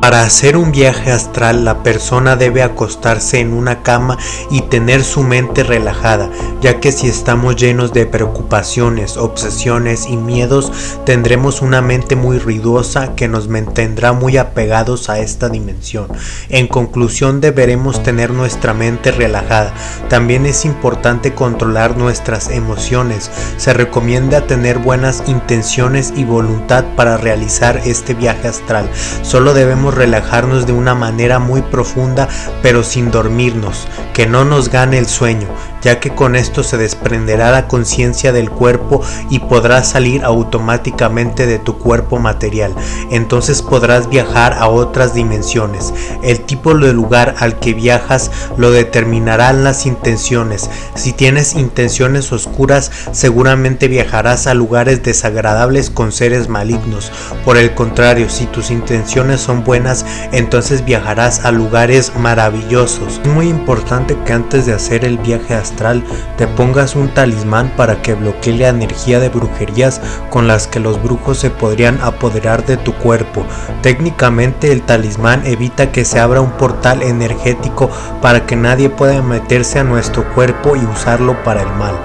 Para hacer un viaje astral la persona debe acostarse en una cama y tener su mente relajada, ya que si estamos llenos de preocupaciones, obsesiones y miedos tendremos una mente muy ruidosa que nos mantendrá muy apegados a esta dimensión. En conclusión deberemos tener nuestra mente relajada. También es importante controlar nuestras emociones. Se recomienda tener buenas intenciones y voluntad para realizar este viaje astral. Solo debemos relajarnos de una manera muy profunda pero sin dormirnos, que no nos gane el sueño, ya que con esto se desprenderá la conciencia del cuerpo y podrás salir automáticamente de tu cuerpo material. Entonces podrás viajar a otras dimensiones. El tipo de lugar al que viajas lo determinarán las intenciones. Si tienes intenciones oscuras, seguramente viajarás a lugares desagradables con seres malignos. Por el contrario, si tus intenciones son buenas, entonces viajarás a lugares maravillosos. Es muy importante que antes de hacer el viaje a te pongas un talismán para que bloquee la energía de brujerías con las que los brujos se podrían apoderar de tu cuerpo. Técnicamente el talismán evita que se abra un portal energético para que nadie pueda meterse a nuestro cuerpo y usarlo para el mal.